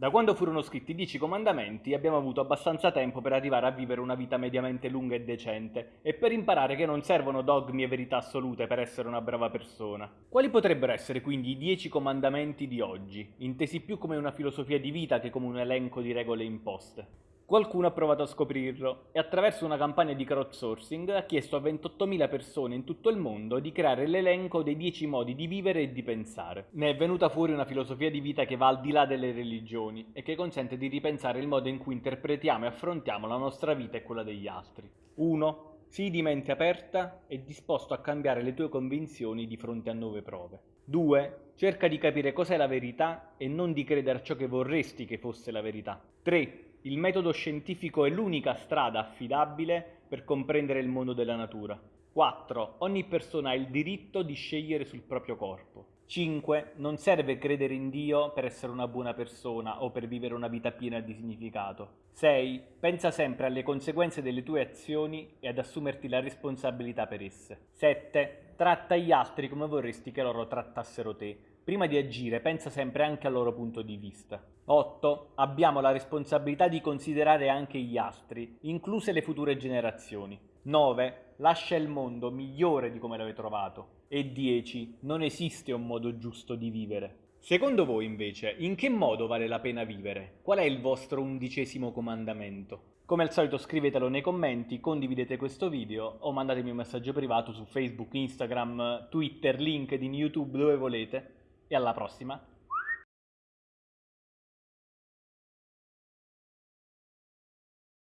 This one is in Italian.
Da quando furono scritti i Dieci Comandamenti abbiamo avuto abbastanza tempo per arrivare a vivere una vita mediamente lunga e decente e per imparare che non servono dogmi e verità assolute per essere una brava persona. Quali potrebbero essere quindi i Dieci Comandamenti di oggi, intesi più come una filosofia di vita che come un elenco di regole imposte? Qualcuno ha provato a scoprirlo e attraverso una campagna di crowdsourcing ha chiesto a 28.000 persone in tutto il mondo di creare l'elenco dei 10 modi di vivere e di pensare. Ne è venuta fuori una filosofia di vita che va al di là delle religioni e che consente di ripensare il modo in cui interpretiamo e affrontiamo la nostra vita e quella degli altri. 1. Sii di mente aperta e disposto a cambiare le tue convinzioni di fronte a nuove prove. 2. Cerca di capire cos'è la verità e non di credere a ciò che vorresti che fosse la verità. 3 il metodo scientifico è l'unica strada affidabile per comprendere il mondo della natura. 4. Ogni persona ha il diritto di scegliere sul proprio corpo. 5. Non serve credere in Dio per essere una buona persona o per vivere una vita piena di significato. 6. Pensa sempre alle conseguenze delle tue azioni e ad assumerti la responsabilità per esse. 7. Tratta gli altri come vorresti che loro trattassero te. Prima di agire pensa sempre anche al loro punto di vista. 8. Abbiamo la responsabilità di considerare anche gli altri, incluse le future generazioni. 9. Lascia il mondo migliore di come l'hai trovato. E 10. Non esiste un modo giusto di vivere. Secondo voi invece, in che modo vale la pena vivere? Qual è il vostro undicesimo comandamento? Come al solito scrivetelo nei commenti, condividete questo video o mandatemi un messaggio privato su Facebook, Instagram, Twitter, LinkedIn, YouTube, dove volete e alla prossima.